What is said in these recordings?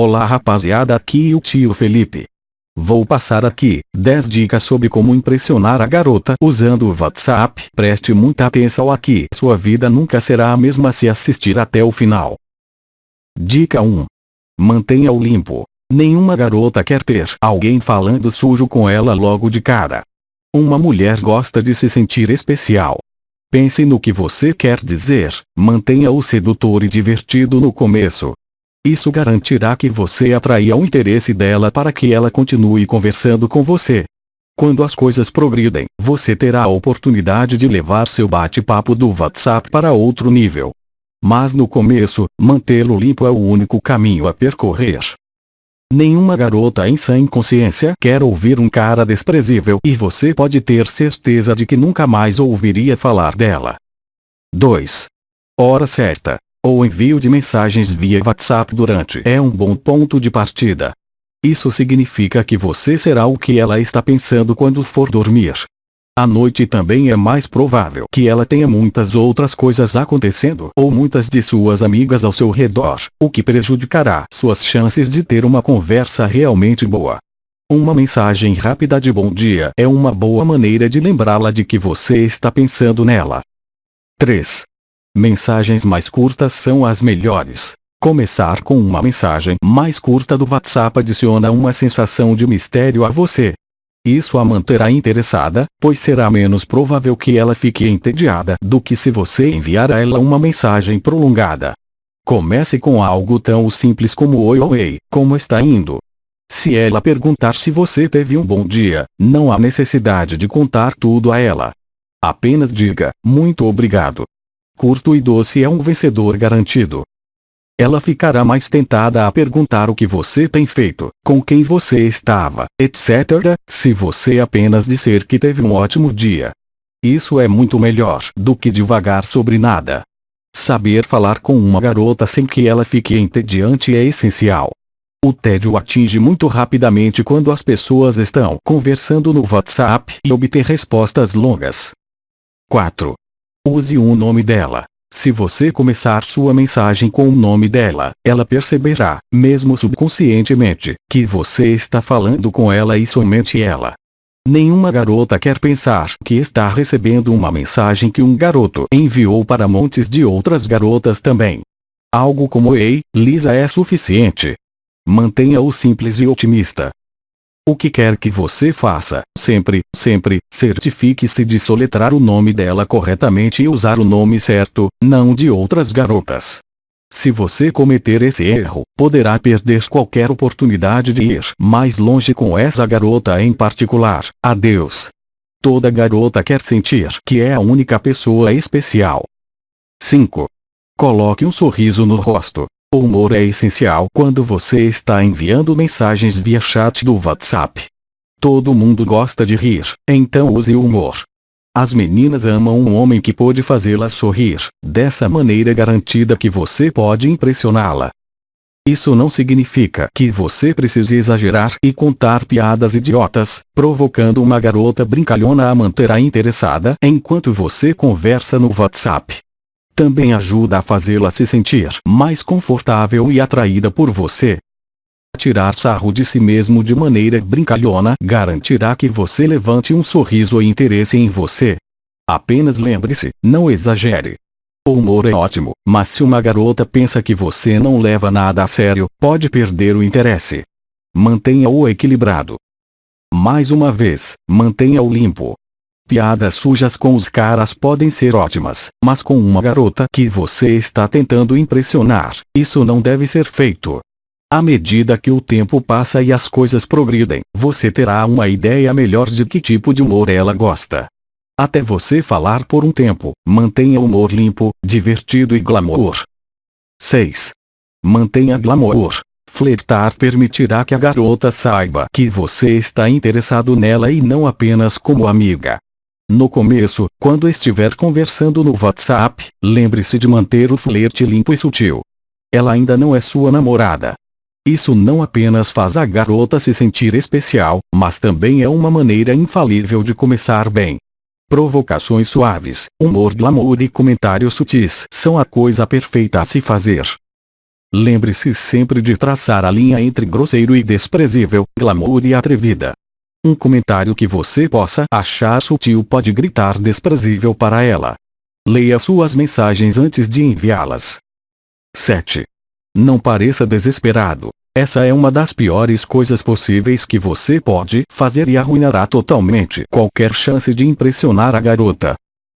Olá rapaziada aqui o tio Felipe. Vou passar aqui 10 dicas sobre como impressionar a garota usando o WhatsApp. Preste muita atenção aqui. Sua vida nunca será a mesma se assistir até o final. Dica 1. Mantenha-o limpo. Nenhuma garota quer ter alguém falando sujo com ela logo de cara. Uma mulher gosta de se sentir especial. Pense no que você quer dizer, mantenha-o sedutor e divertido no começo. Isso garantirá que você atraia o interesse dela para que ela continue conversando com você. Quando as coisas progridem, você terá a oportunidade de levar seu bate-papo do WhatsApp para outro nível. Mas no começo, mantê-lo limpo é o único caminho a percorrer. Nenhuma garota em sã consciência quer ouvir um cara desprezível e você pode ter certeza de que nunca mais ouviria falar dela. 2. Hora certa. O envio de mensagens via WhatsApp durante é um bom ponto de partida. Isso significa que você será o que ela está pensando quando for dormir. À noite também é mais provável que ela tenha muitas outras coisas acontecendo ou muitas de suas amigas ao seu redor, o que prejudicará suas chances de ter uma conversa realmente boa. Uma mensagem rápida de bom dia é uma boa maneira de lembrá-la de que você está pensando nela. 3. Mensagens mais curtas são as melhores. Começar com uma mensagem mais curta do WhatsApp adiciona uma sensação de mistério a você, isso a manterá interessada, pois será menos provável que ela fique entediada do que se você enviar a ela uma mensagem prolongada. Comece com algo tão simples como oi oi, como está indo? Se ela perguntar se você teve um bom dia, não há necessidade de contar tudo a ela. Apenas diga, muito obrigado. Curto e doce é um vencedor garantido ela ficará mais tentada a perguntar o que você tem feito, com quem você estava, etc., se você apenas disser que teve um ótimo dia. Isso é muito melhor do que devagar sobre nada. Saber falar com uma garota sem que ela fique entediante é essencial. O tédio atinge muito rapidamente quando as pessoas estão conversando no WhatsApp e obter respostas longas. 4. Use o nome dela. Se você começar sua mensagem com o nome dela, ela perceberá, mesmo subconscientemente, que você está falando com ela e somente ela. Nenhuma garota quer pensar que está recebendo uma mensagem que um garoto enviou para montes de outras garotas também. Algo como Ei, Lisa é suficiente. Mantenha-o simples e otimista. O que quer que você faça, sempre, sempre, certifique-se de soletrar o nome dela corretamente e usar o nome certo, não de outras garotas. Se você cometer esse erro, poderá perder qualquer oportunidade de ir mais longe com essa garota em particular. Adeus. Toda garota quer sentir que é a única pessoa especial. 5. Coloque um sorriso no rosto. O humor é essencial quando você está enviando mensagens via chat do WhatsApp. Todo mundo gosta de rir, então use o humor. As meninas amam um homem que pode fazê-las sorrir, dessa maneira garantida que você pode impressioná-la. Isso não significa que você precise exagerar e contar piadas idiotas, provocando uma garota brincalhona a manterá interessada enquanto você conversa no WhatsApp também ajuda a fazê-la se sentir mais confortável e atraída por você. Tirar sarro de si mesmo de maneira brincalhona garantirá que você levante um sorriso e interesse em você. Apenas lembre-se, não exagere. O humor é ótimo, mas se uma garota pensa que você não leva nada a sério, pode perder o interesse. Mantenha-o equilibrado. Mais uma vez, mantenha-o limpo. Piadas sujas com os caras podem ser ótimas, mas com uma garota que você está tentando impressionar, isso não deve ser feito. À medida que o tempo passa e as coisas progridem, você terá uma ideia melhor de que tipo de humor ela gosta. Até você falar por um tempo, mantenha o humor limpo, divertido e glamour. 6. Mantenha glamour. Flertar permitirá que a garota saiba que você está interessado nela e não apenas como amiga. No começo, quando estiver conversando no WhatsApp, lembre-se de manter o flerte limpo e sutil. Ela ainda não é sua namorada. Isso não apenas faz a garota se sentir especial, mas também é uma maneira infalível de começar bem. Provocações suaves, humor glamour e comentários sutis são a coisa perfeita a se fazer. Lembre-se sempre de traçar a linha entre grosseiro e desprezível, glamour e atrevida. Um comentário que você possa achar sutil pode gritar desprezível para ela. Leia suas mensagens antes de enviá-las. 7. Não pareça desesperado. Essa é uma das piores coisas possíveis que você pode fazer e arruinará totalmente qualquer chance de impressionar a garota.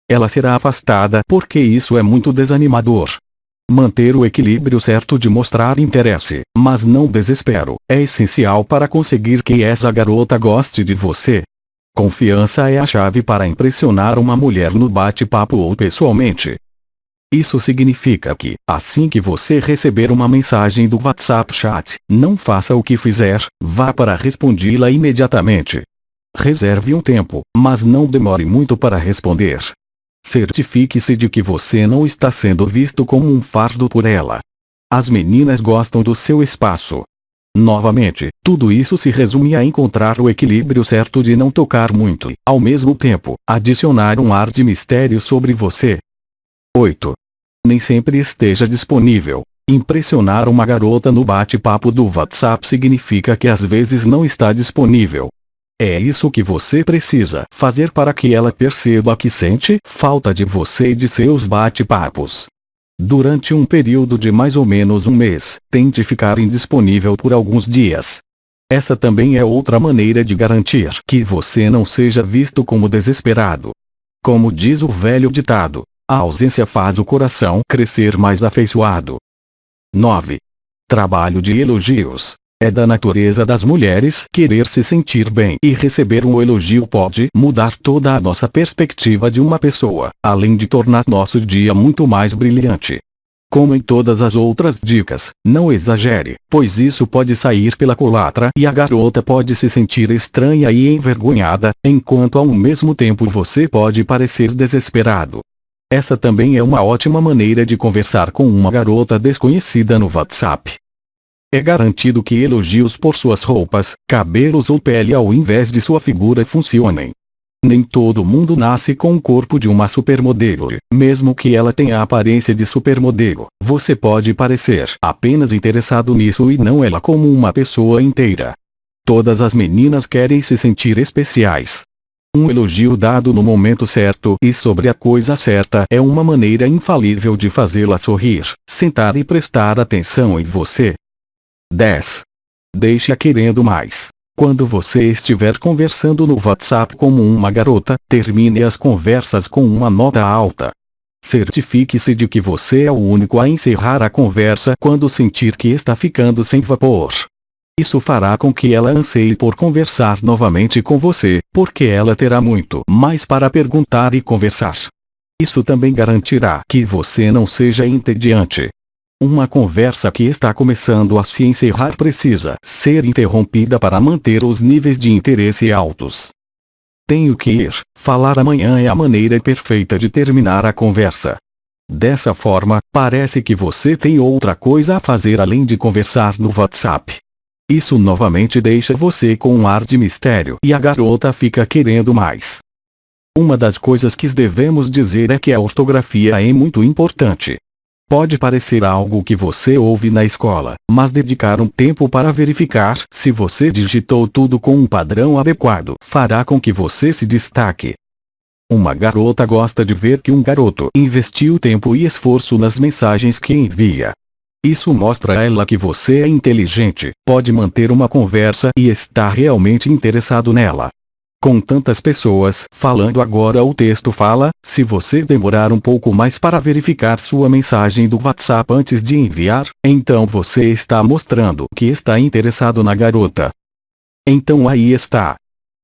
Ela será afastada porque isso é muito desanimador. Manter o equilíbrio certo de mostrar interesse, mas não desespero, é essencial para conseguir que essa garota goste de você. Confiança é a chave para impressionar uma mulher no bate-papo ou pessoalmente. Isso significa que, assim que você receber uma mensagem do WhatsApp Chat, não faça o que fizer, vá para respondê-la imediatamente. Reserve um tempo, mas não demore muito para responder. Certifique-se de que você não está sendo visto como um fardo por ela. As meninas gostam do seu espaço. Novamente, tudo isso se resume a encontrar o equilíbrio certo de não tocar muito e, ao mesmo tempo, adicionar um ar de mistério sobre você. 8. Nem sempre esteja disponível. Impressionar uma garota no bate-papo do WhatsApp significa que às vezes não está disponível. É isso que você precisa fazer para que ela perceba que sente falta de você e de seus bate-papos. Durante um período de mais ou menos um mês, tente ficar indisponível por alguns dias. Essa também é outra maneira de garantir que você não seja visto como desesperado. Como diz o velho ditado, a ausência faz o coração crescer mais afeiçoado. 9. Trabalho de elogios. É da natureza das mulheres querer se sentir bem e receber um elogio pode mudar toda a nossa perspectiva de uma pessoa, além de tornar nosso dia muito mais brilhante. Como em todas as outras dicas, não exagere, pois isso pode sair pela culatra e a garota pode se sentir estranha e envergonhada, enquanto ao mesmo tempo você pode parecer desesperado. Essa também é uma ótima maneira de conversar com uma garota desconhecida no WhatsApp. É garantido que elogios por suas roupas, cabelos ou pele ao invés de sua figura funcionem. Nem todo mundo nasce com o corpo de uma supermodelo. Mesmo que ela tenha a aparência de supermodelo, você pode parecer apenas interessado nisso e não ela como uma pessoa inteira. Todas as meninas querem se sentir especiais. Um elogio dado no momento certo e sobre a coisa certa é uma maneira infalível de fazê-la sorrir, sentar e prestar atenção em você. 10. Deixe-a querendo mais. Quando você estiver conversando no WhatsApp como uma garota, termine as conversas com uma nota alta. Certifique-se de que você é o único a encerrar a conversa quando sentir que está ficando sem vapor. Isso fará com que ela anseie por conversar novamente com você, porque ela terá muito mais para perguntar e conversar. Isso também garantirá que você não seja entediante, uma conversa que está começando a se encerrar precisa ser interrompida para manter os níveis de interesse altos. Tenho que ir, falar amanhã é a maneira perfeita de terminar a conversa. Dessa forma, parece que você tem outra coisa a fazer além de conversar no WhatsApp. Isso novamente deixa você com um ar de mistério e a garota fica querendo mais. Uma das coisas que devemos dizer é que a ortografia é muito importante. Pode parecer algo que você ouve na escola, mas dedicar um tempo para verificar se você digitou tudo com um padrão adequado fará com que você se destaque. Uma garota gosta de ver que um garoto investiu tempo e esforço nas mensagens que envia. Isso mostra a ela que você é inteligente, pode manter uma conversa e está realmente interessado nela. Com tantas pessoas falando agora o texto fala, se você demorar um pouco mais para verificar sua mensagem do WhatsApp antes de enviar, então você está mostrando que está interessado na garota. Então aí está.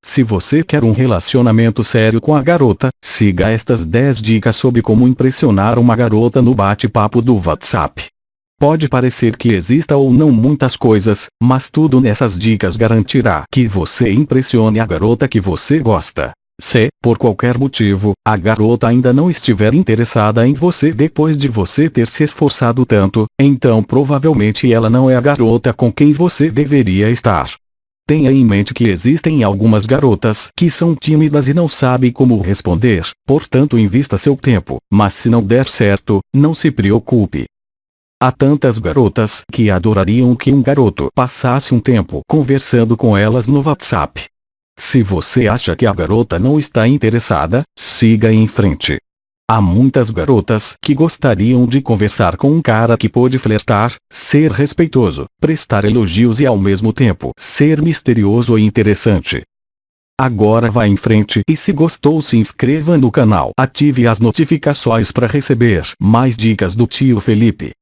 Se você quer um relacionamento sério com a garota, siga estas 10 dicas sobre como impressionar uma garota no bate-papo do WhatsApp. Pode parecer que exista ou não muitas coisas, mas tudo nessas dicas garantirá que você impressione a garota que você gosta. Se, por qualquer motivo, a garota ainda não estiver interessada em você depois de você ter se esforçado tanto, então provavelmente ela não é a garota com quem você deveria estar. Tenha em mente que existem algumas garotas que são tímidas e não sabem como responder, portanto invista seu tempo, mas se não der certo, não se preocupe. Há tantas garotas que adorariam que um garoto passasse um tempo conversando com elas no WhatsApp. Se você acha que a garota não está interessada, siga em frente. Há muitas garotas que gostariam de conversar com um cara que pode flertar, ser respeitoso, prestar elogios e ao mesmo tempo ser misterioso e interessante. Agora vá em frente e se gostou se inscreva no canal. Ative as notificações para receber mais dicas do tio Felipe.